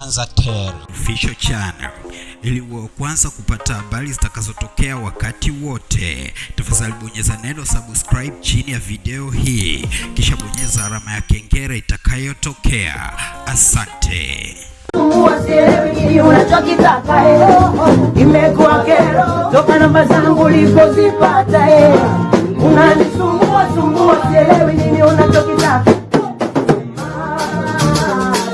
Tanzatel Official Channel ili uwe wa kwanza kupata habari zitakazotokea wakati wote. Tafadhali bonyeza neno subscribe chini ya video hii, kisha bonyeza alama ya kengele itakayotokea. Asante. Unachokitaka eh. Imekuwa kero toka namba zangu ulipozipata eh. Unanisumbua sumbua, sielewi nini unachokitaka.